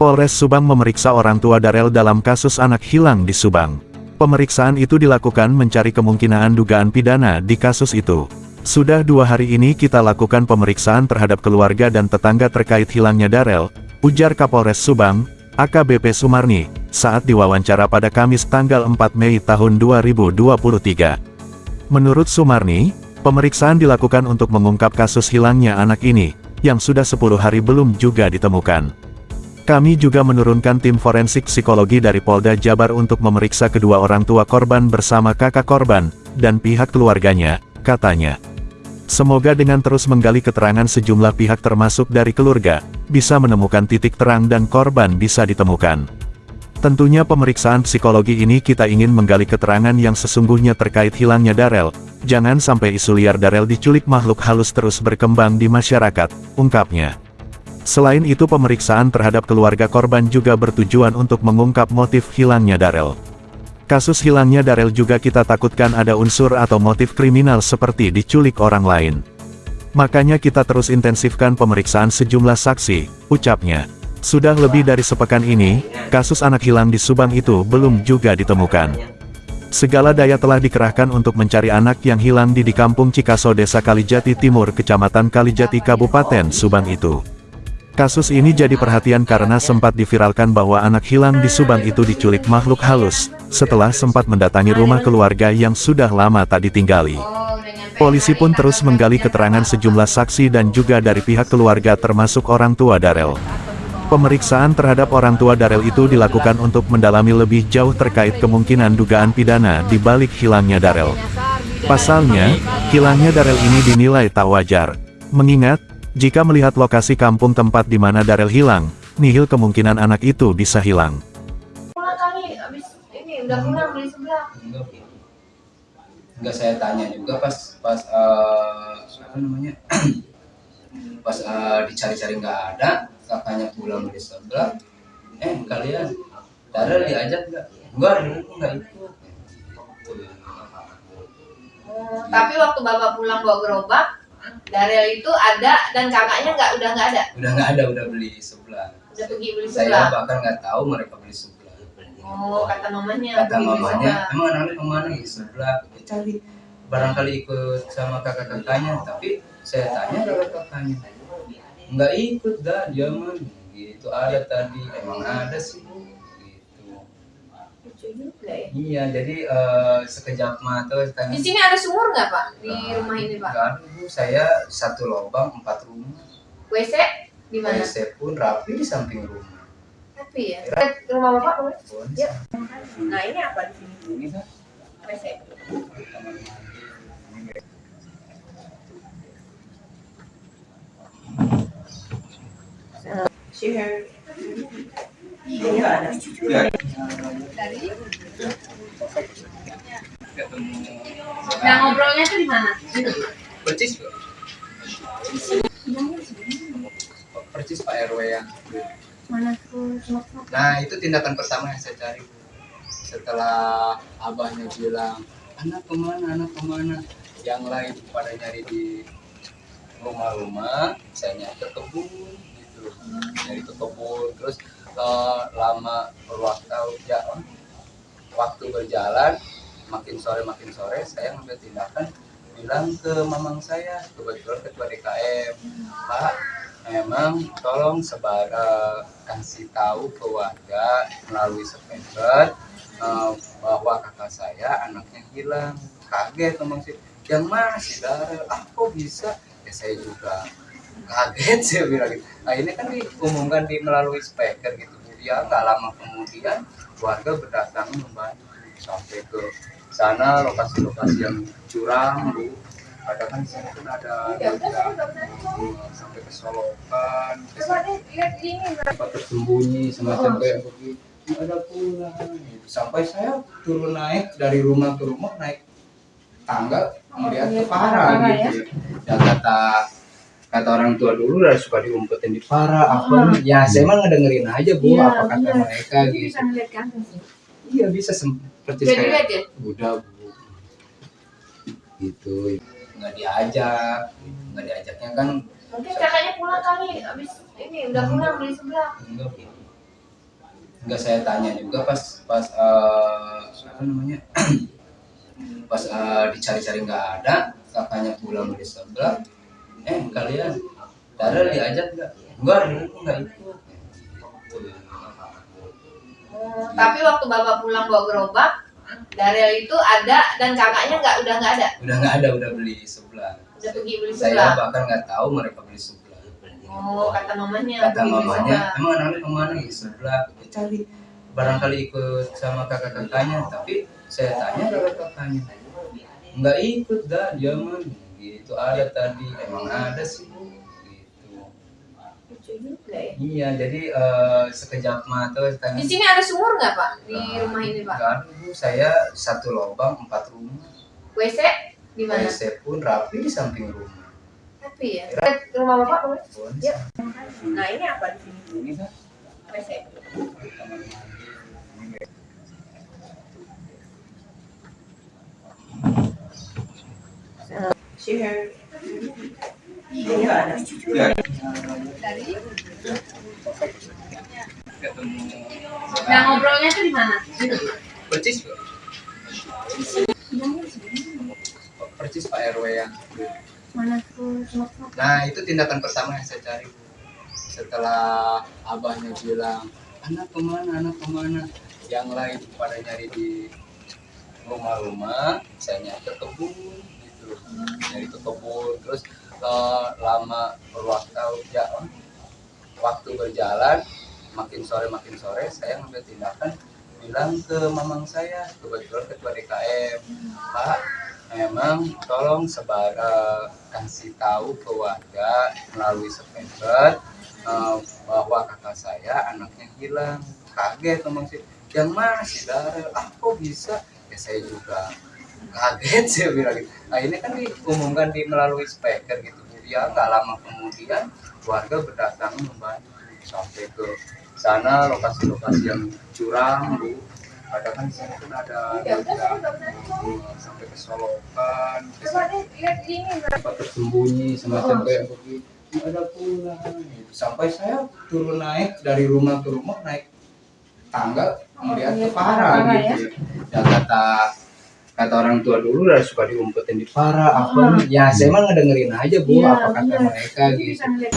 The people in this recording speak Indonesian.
Polres Subang memeriksa orang tua Darel dalam kasus anak hilang di Subang. Pemeriksaan itu dilakukan mencari kemungkinan dugaan pidana di kasus itu. Sudah dua hari ini kita lakukan pemeriksaan terhadap keluarga dan tetangga terkait hilangnya Darel, ujar Kapolres Subang, AKBP Sumarni, saat diwawancara pada Kamis tanggal 4 Mei tahun 2023. Menurut Sumarni, pemeriksaan dilakukan untuk mengungkap kasus hilangnya anak ini, yang sudah 10 hari belum juga ditemukan. Kami juga menurunkan tim forensik psikologi dari Polda Jabar untuk memeriksa kedua orang tua korban bersama kakak korban, dan pihak keluarganya, katanya. Semoga dengan terus menggali keterangan sejumlah pihak termasuk dari keluarga, bisa menemukan titik terang dan korban bisa ditemukan. Tentunya pemeriksaan psikologi ini kita ingin menggali keterangan yang sesungguhnya terkait hilangnya Darel, jangan sampai isu liar Darel diculik makhluk halus terus berkembang di masyarakat, ungkapnya. Selain itu pemeriksaan terhadap keluarga korban juga bertujuan untuk mengungkap motif hilangnya Darel. Kasus hilangnya Darel juga kita takutkan ada unsur atau motif kriminal seperti diculik orang lain. Makanya kita terus intensifkan pemeriksaan sejumlah saksi, ucapnya. Sudah lebih dari sepekan ini, kasus anak hilang di Subang itu belum juga ditemukan. Segala daya telah dikerahkan untuk mencari anak yang hilang di di kampung Cikaso Desa Kalijati Timur Kecamatan Kalijati Kabupaten Subang itu. Kasus ini jadi perhatian karena sempat diviralkan bahwa anak hilang di Subang itu diculik makhluk halus, setelah sempat mendatangi rumah keluarga yang sudah lama tak ditinggali. Polisi pun terus menggali keterangan sejumlah saksi dan juga dari pihak keluarga termasuk orang tua Darel. Pemeriksaan terhadap orang tua Darel itu dilakukan untuk mendalami lebih jauh terkait kemungkinan dugaan pidana di balik hilangnya Darel. Pasalnya, hilangnya Darel ini dinilai tak wajar. Mengingat, jika melihat lokasi kampung tempat di mana Darel hilang, nihil kemungkinan anak itu bisa hilang. Pulang kali, abis ini udah pulang beli sebelah. enggak enggak saya tanya juga pas pas uh, apa namanya? Pas uh, dicari-cari nggak ada kakaknya pulang beli sebelah. Eh kalian Darel diajak nggak enggak dulu nggak ikut. Oh, tapi waktu bapak pulang bawa gerobak, Darel itu ada dan kakaknya nggak udah nggak ada, udah nggak ada udah beli sebelah udah pergi beli saya sebelah. bahkan nggak tahu mereka beli sebelah Oh, kata mamanya kata mamanya emang anaknya ke mana? Ya sebelah. Ya, cari. Barangkali ikut sama kakak kakaknya tapi saya tanya kakak kakaknya? Nggak ikut dah dia mah gitu ada tadi. Emang ada sih Lucu juga ya. iya jadi eh, sekejap mata Di sini ada sumur nggak pak di rumah ini pak? Nggak ada, bu saya satu lubang empat rumah WC di mana? WC pun rapi di samping rumah Tapi ya. Ke rumah bapak boleh? Boleh. Yuk. Nah ini apa di sini? ini kan WC. kamar Nah ngobrolnya tuh di mana? percis Pak RW yang? Nah itu tindakan pertama yang saya cari. Setelah abahnya bilang anak ke mana, anak ke mana, yang lain pada nyari di rumah-rumah, saya nyari ke kebun gitu, nyari ke kebun, terus eh, lama berwaktu ya. Waktu berjalan makin sore makin sore saya ngambil tindakan bilang ke mamang saya kebetulan ketua DKM Pak memang tolong sebar eh, kasih tahu ke warga melalui speaker eh, bahwa kakak saya anaknya hilang. Kaget ngomong sih yang masih darah ah bisa? Ya saya juga kaget saya bilang gitu. nah ini kan diumumkan di melalui speaker gitu. Ya nggak lama kemudian warga berdatangan membantu sampai ke sana lokasi-lokasi yang curang bu. Ada kan sana kan ada Ya eh, sampai ke Solokan tempat tersembunyi semacam kayak begitu ada pula sampai saya turun naik dari rumah ke rumah naik tangga melihat ke parah Parah, gitu ya. kata kata orang tua dulu udah suka diumpetin di parah apa ya saya mah ngedengerin aja bu Iya, apa kata iya. mereka Ini gitu bisa ngeliat iya bisa seperti Jadi lihat ya. udah bu gitu nggak diajak nggak diajaknya kan Mungkin kakaknya pulang kali abis ini udah pulang beli sebelah. enggak Bu. nggak saya tanya juga pas pas eh, apa namanya pas eh, dicari-cari nggak ada kakaknya pulang dari sebelah eh kalian Darel diajak nggak? Enggak dulu nggak ikut? Oh, tapi waktu bapak pulang bawa gerobak, Darel itu ada dan kakaknya nggak udah nggak ada, udah nggak ada udah beli sebelah. Udah pergi beli saya sebelah. bahkan nggak tahu mereka beli sebelah. Oh, kata mamanya. kata mamanya emang anaknya ke mana? Ya sebelah cari. Barangkali ikut sama kakak kakaknya tapi saya tanya kakak kakaknya nggak ikut dah dia mah gitu ada tadi emang ada sih bu gitu juga ya. iya jadi eh, sekejap mata tanya Di sini ada sumur nggak pak di rumah ini pak? ada bu saya satu lubang empat rumah WC di mana? WC pun rapi di samping rumah Tapi ya. Rumah bapak boleh? Pun Yuk. Nah ini apa di sini? ini kan WC. Share. Dari. ketemu Nah ngobrolnya tuh di mana? percis Bu. percis Pak RW yang Mana tuh? nah itu tindakan pertama yang saya cari Bu. setelah abahnya bilang anak ke mana anak ke mana yang lain pada nyari di rumah-rumah saya nyari ke kebun nyari ke kebun terus eh, lama berwaktu ya waktu berjalan makin sore makin sore saya ngambil tindakan bilang ke mamang saya kebetulan ketua DKM Pak memang tolong sebar eh, kasih tahu ke warga melalui sepeda eh, bahwa kakak saya anaknya hilang. Kaget ngomong sih yang mana si Darel ah kok bisa? Ya saya juga kaget saya bilang gitu. Nah ini kan diumumkan di melalui speaker gitu. Bu. ya nggak lama kemudian warga berdatangan membantu sampai ke sana lokasi-lokasi yang curam bu. Ada kan sana kan ada Ya udah benar. sampai ke Solokan ke tempat tersembunyi semacam kayak begitu ada pula gitu. sampai saya turun naik dari rumah ke rumah naik tangga melihat ke lihat para para, gitu. ya. Kata kata orang tua dulu udah suka diumpetin di para apa Ah. ya saya mah ngedengerin aja bu Iya, apa kata iya. mereka gitu bisa ngeliat.